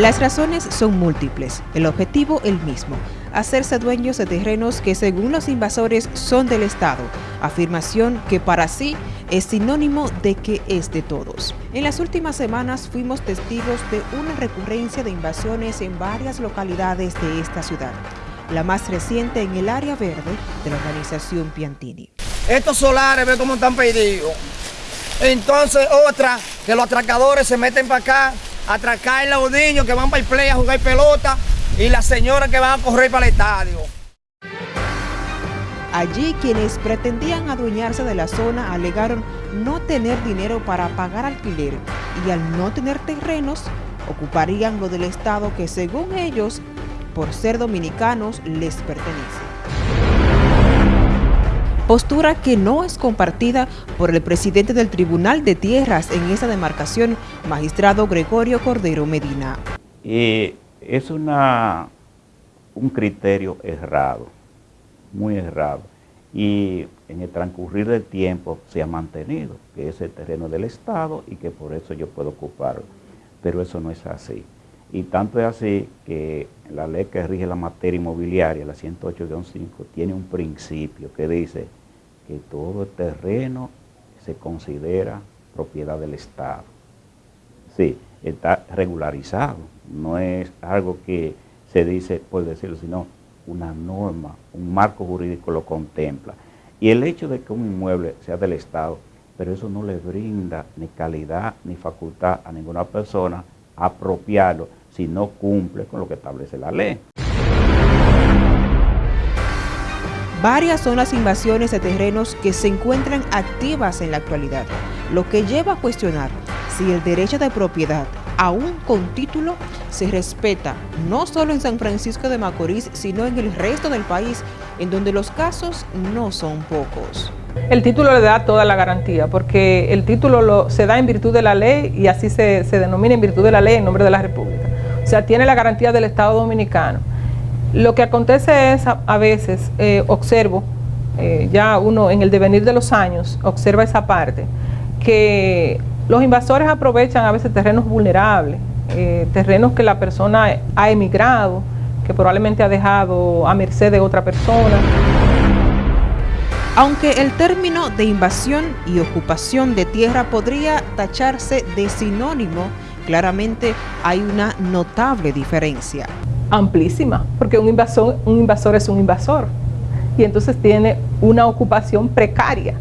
Las razones son múltiples, el objetivo el mismo, hacerse dueños de terrenos que según los invasores son del Estado, afirmación que para sí es sinónimo de que es de todos. En las últimas semanas fuimos testigos de una recurrencia de invasiones en varias localidades de esta ciudad, la más reciente en el área verde de la organización Piantini. Estos solares, ve cómo están pedidos. Entonces otra, que los atracadores se meten para acá, atracar a los niños que van para el play a jugar pelota y las señoras que van a correr para el estadio. Allí quienes pretendían adueñarse de la zona alegaron no tener dinero para pagar alquiler y al no tener terrenos ocuparían lo del Estado que según ellos, por ser dominicanos, les pertenece. Postura que no es compartida por el presidente del Tribunal de Tierras en esa demarcación, magistrado Gregorio Cordero Medina. Es una, un criterio errado muy errado. Y en el transcurrir del tiempo se ha mantenido que es el terreno del Estado y que por eso yo puedo ocuparlo. Pero eso no es así. Y tanto es así que la ley que rige la materia inmobiliaria, la 108-5, tiene un principio que dice que todo terreno se considera propiedad del Estado. Sí, está regularizado, no es algo que se dice por decirlo, sino una norma, un marco jurídico lo contempla. Y el hecho de que un inmueble sea del Estado, pero eso no le brinda ni calidad ni facultad a ninguna persona apropiarlo si no cumple con lo que establece la ley. Varias son las invasiones de terrenos que se encuentran activas en la actualidad, lo que lleva a cuestionar si el derecho de propiedad aún con título, se respeta no solo en San Francisco de Macorís, sino en el resto del país, en donde los casos no son pocos. El título le da toda la garantía, porque el título se da en virtud de la ley y así se, denomina en virtud de la ley en nombre de la República. O sea, tiene la garantía del Estado Dominicano. Lo que acontece es, a, veces, eh, observo, eh, ya uno en el devenir de los años, observa esa parte, que los invasores aprovechan a veces terrenos vulnerables, eh, terrenos que la persona ha emigrado, que probablemente ha dejado a merced de otra persona. Aunque el término de invasión y ocupación de tierra podría tacharse de sinónimo, claramente hay una notable diferencia. Amplísima, porque un invasor, un invasor es un invasor y entonces tiene una ocupación precaria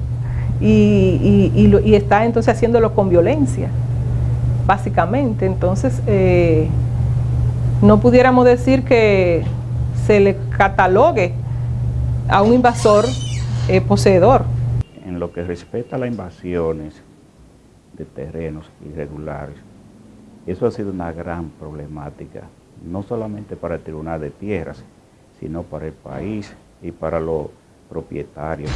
y, está entonces haciéndolo con violencia, básicamente. Entonces, eh, no pudiéramos decir que se le catalogue a un invasor eh, poseedor. En lo que respecta a las invasiones de terrenos irregulares, eso ha sido una gran problemática, no solamente para el Tribunal de Tierras, sino para el país y para los propietarios.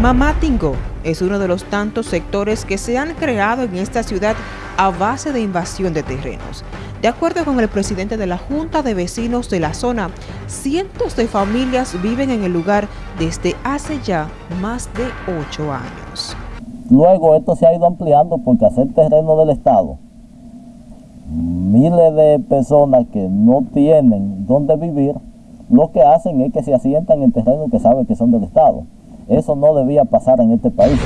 Mamatingo es uno de los tantos sectores que se han creado en esta ciudad a base de invasión de terrenos. De acuerdo con el presidente de la Junta de Vecinos de la zona, cientos de familias viven en el lugar desde hace ya más de ocho años. Luego esto se ha ido ampliando porque hacer terreno del Estado, miles de personas que no tienen dónde vivir, lo que hacen es que se asientan en terrenos que saben que son del Estado. Eso no debía pasar en este país.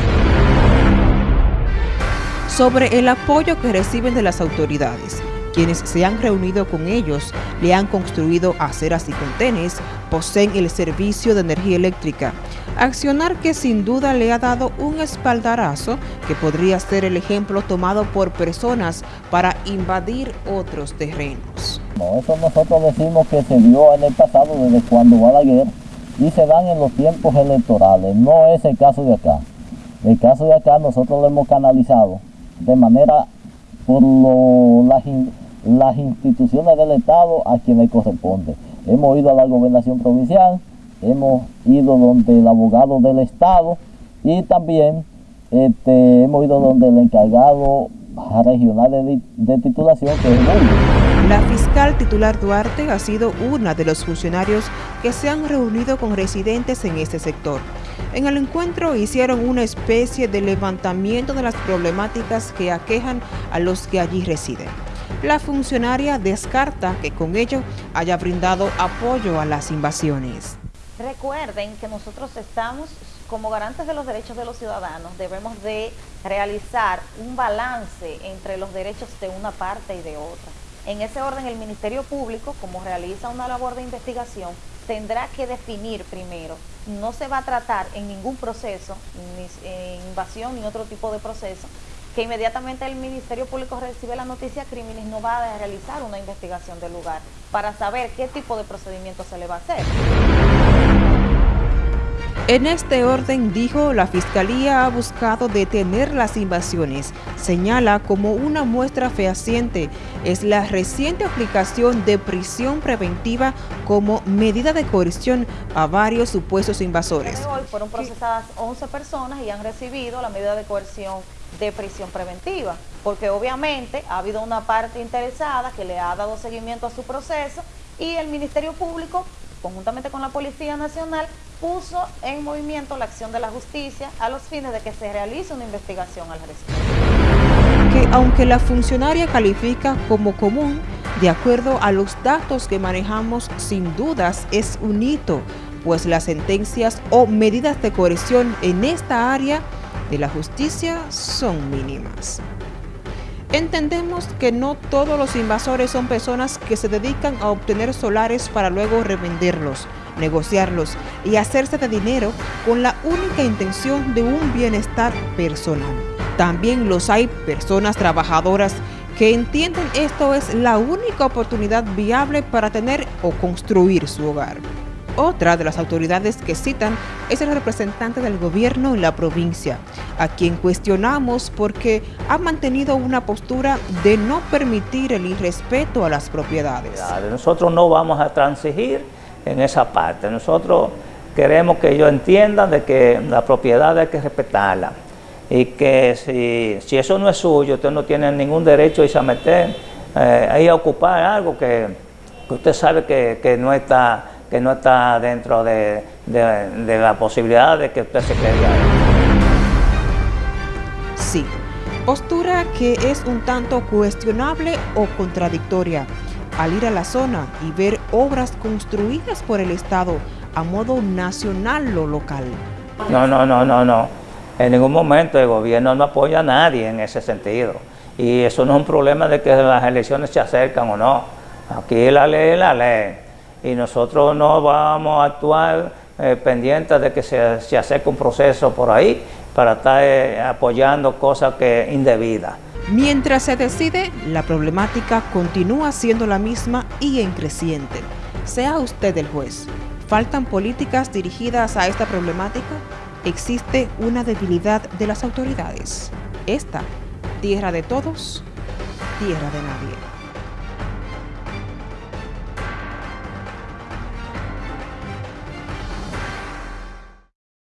Sobre el apoyo que reciben de las autoridades, quienes se han reunido con ellos le han construido aceras y contenes, poseen el servicio de energía eléctrica, accionar que sin duda le ha dado un espaldarazo que podría ser el ejemplo tomado por personas para invadir otros terrenos. eso nosotros decimos que se dio en el pasado desde cuando Balaguer y se dan en los tiempos electorales. No es el caso de acá. El caso de acá nosotros lo hemos canalizado de manera por las, las instituciones del Estado a quienes corresponde. Hemos ido a la gobernación provincial, hemos ido donde el abogado del Estado y también este, hemos ido donde el encargado regional de, titulación que es La fiscal titular Duarte ha sido una de los funcionarios que se han reunido con residentes en este sector. En el encuentro hicieron una especie de levantamiento de las problemáticas que aquejan a los que allí residen. La funcionaria descarta que con ello haya brindado apoyo a las invasiones. Recuerden que nosotros estamos como garantes de los derechos de los ciudadanos, debemos de realizar un balance entre los derechos de una parte y de otra. En ese orden, el Ministerio Público, como realiza una labor de investigación, tendrá que definir primero, no se va a tratar en ningún proceso, ni invasión ni otro tipo de proceso, que inmediatamente el Ministerio Público recibe la noticia crímenes no va a realizar una investigación del lugar para saber qué tipo de procedimiento se le va a hacer. En este orden, dijo, la Fiscalía ha buscado detener las invasiones. Señala como una muestra fehaciente es la reciente aplicación de prisión preventiva como medida de coerción a varios supuestos invasores. Hoy fueron procesadas 11 personas y han recibido la medida de coerción de prisión preventiva, porque obviamente ha habido una parte interesada que le ha dado seguimiento a su proceso y el Ministerio Público conjuntamente con la Policía Nacional, puso en movimiento la acción de la justicia a los fines de que se realice una investigación al respecto. Que aunque la funcionaria califica como común, de acuerdo a los datos que manejamos, sin dudas es un hito, pues las sentencias o medidas de coerción en esta área de la justicia son mínimas. Entendemos que no todos los invasores son personas que se dedican a obtener solares para luego revenderlos, negociarlos y hacerse de dinero con la única intención de un bienestar personal. También los hay personas trabajadoras que entienden esto es la única oportunidad viable para tener o construir su hogar. Otra de las autoridades que citan es el representante del gobierno en la provincia, a quien cuestionamos porque ha mantenido una postura de no permitir el irrespeto a las propiedades. Nosotros no vamos a transigir en esa parte. Nosotros queremos que ellos entiendan de que la propiedad hay que respetarla y que si, si eso no es suyo, usted no tiene ningún derecho a irse a meter eh, a ocupar algo que, usted sabe que no está que no está dentro de, la posibilidad de que usted se quede ahí. Sí, postura que es un tanto cuestionable o contradictoria al ir a la zona y ver obras construidas por el Estado a modo nacional o local. No, no, no, no, no. En ningún momento el gobierno no apoya a nadie en ese sentido. Y eso no es un problema de que las elecciones se acercan o no. Aquí la ley es la ley y nosotros no vamos a actuar eh, pendientes de que se, se acerque un proceso por ahí para estar eh, apoyando cosas que indebidas. Mientras se decide, la problemática continúa siendo la misma y en creciente. Sea usted el juez. ¿Faltan políticas dirigidas a esta problemática? ¿Existe una debilidad de las autoridades? Esta, tierra de todos, tierra de nadie.